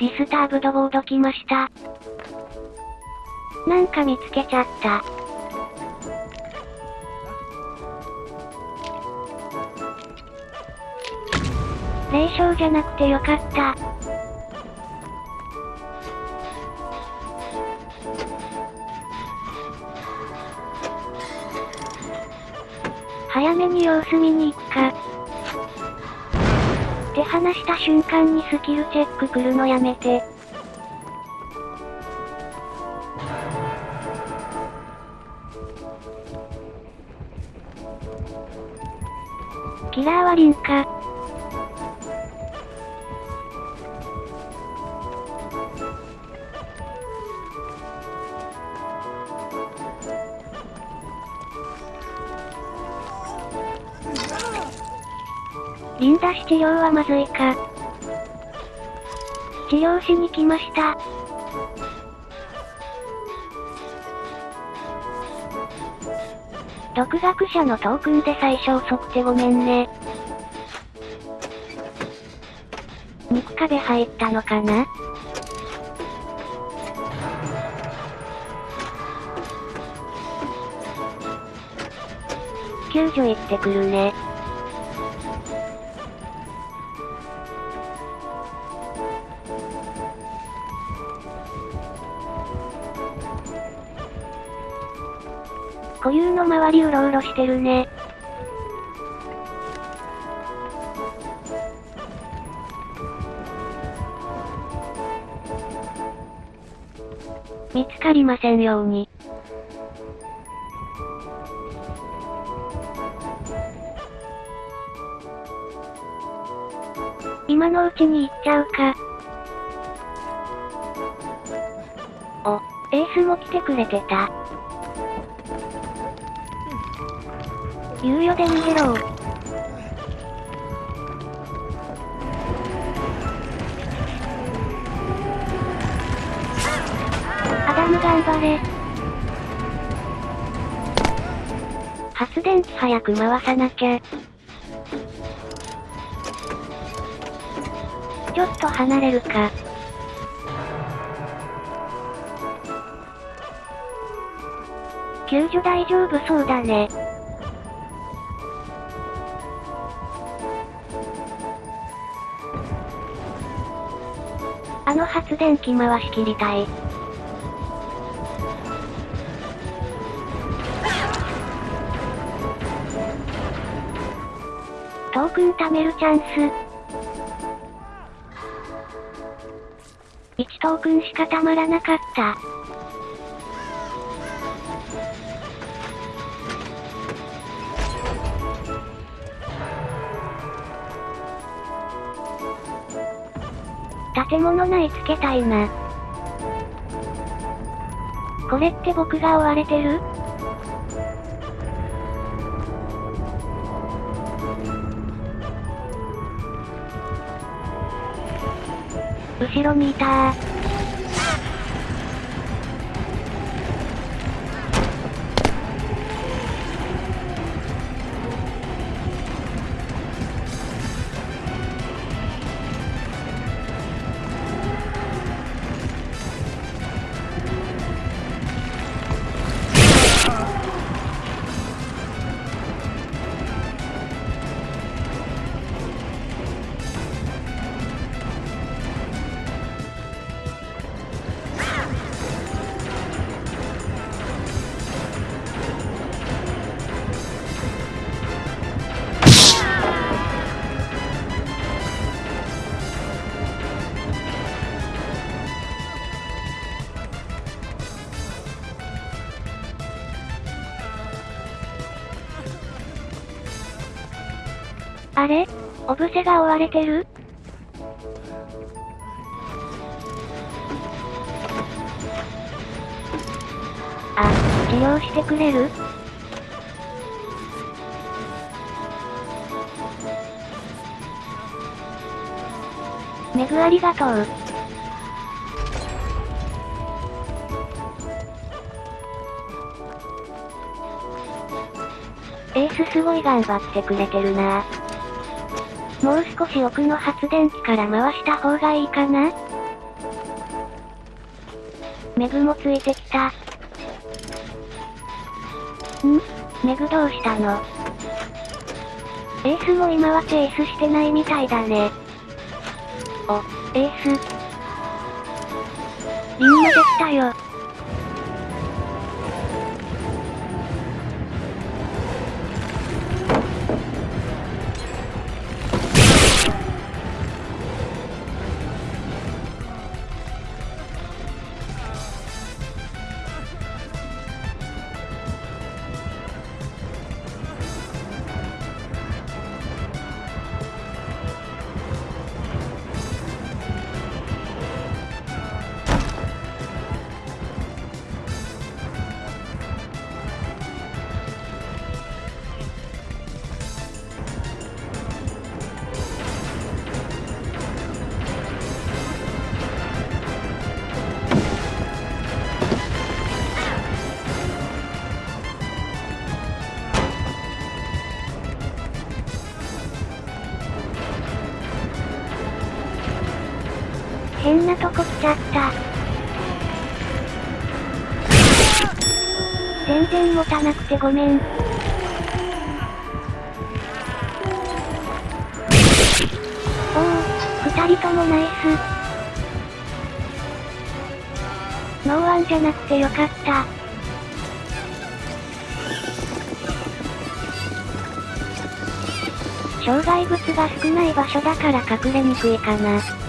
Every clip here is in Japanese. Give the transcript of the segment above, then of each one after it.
ディスターブドボード来ました。なんか見つけちゃった。霊障じゃなくてよかった。早めに様子見に行くか。話した瞬間にスキルチェック来るのやめて。キラーはリンか。リンダし治療はまずいか。治療しに来ました。独学者のトークンで最初遅くてごめんね。肉壁入ったのかな？救助行ってくるね。固有の周りうろうろしてるね。見つかりませんように。今のうちに行っちゃうか。お、エースも来てくれてた。猶予で逃げろアダム頑張れ。発電機早く回さなきゃ。ちょっと離れるか。救助大丈夫そうだね。の発電機回し切りたい。トークン貯めるチャンス。1トークンしかたまらなかった。建物内つけたいな。これって僕が追われてる？後ろにいたあれ？オブセが追われてる？あ、治療してくれる？メグありがとう。エースすごい頑張ってくれてるな。もう少し奥の発電機から回した方がいいかな？メグもついてきた。ん？メグどうしたの？エースも今はチェイスしてないみたいだね。お、エース。みんなできたよ。変なとこ来ちゃった。全然持たなくてごめん。おお、二人ともナイス。ノーワンじゃなくてよかった。障害物が少ない場所だから隠れにくいかな。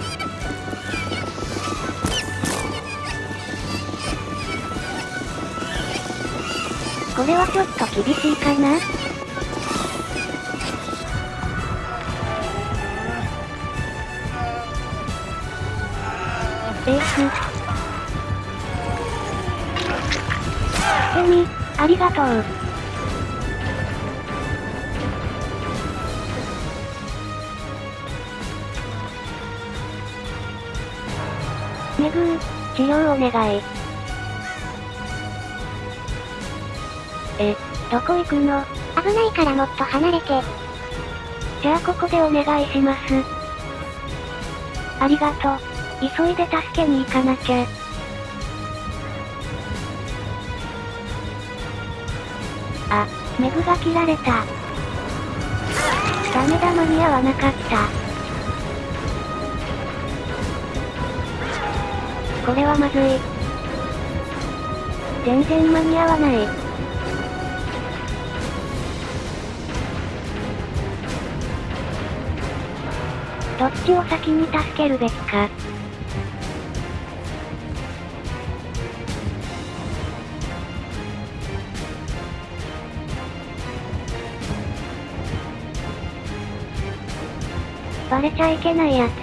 これはちょっと厳しいかな？エース。エミ、ありがとう。メグー、治療お願い。え、どこ行くの？危ないからもっと離れて。じゃあここでお願いします。ありがとう。急いで助けに行かなきゃ。あ、メグが切られた。ダメだ間に合わなかった。これはまずい。全然間に合わない。どっちを先に助けるべきか。バレちゃいけないやつ。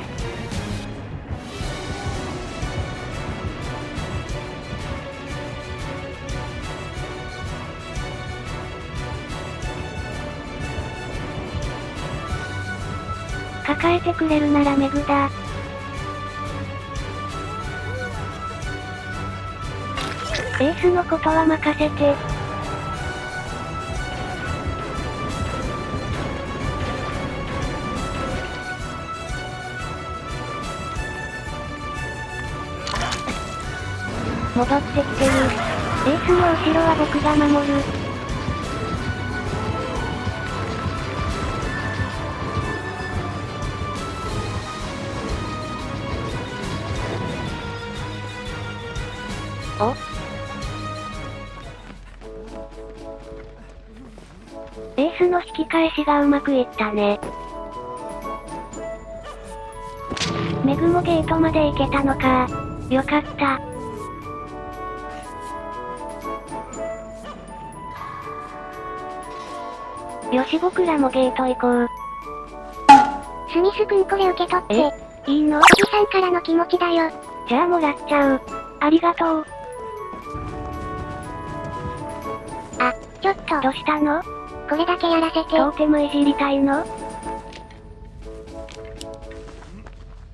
抱えてくれるならメグだ。エースのことは任せて。戻ってきてる。エースの後ろは僕が守る。エースの引き返しがうまくいったね。メグもゲートまで行けたのか。よかった。よし僕らもゲート行こう。スミス君これ受け取って。え？いいの？おじさんからの気持ちだよ。じゃあもらっちゃう。ありがとう。ちょっと。どうしたの？これだけやらせて。トーテムいじりたいの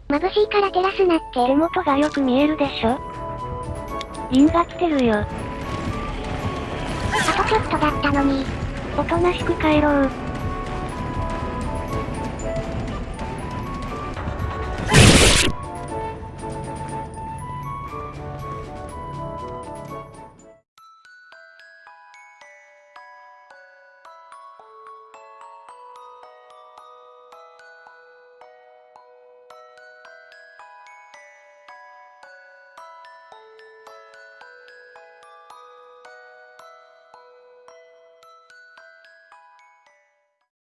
眩しいから照らすなって。手元がよく見えるでしょリンが来てるよ。あとちょっとだったのに。おとなしく帰ろう。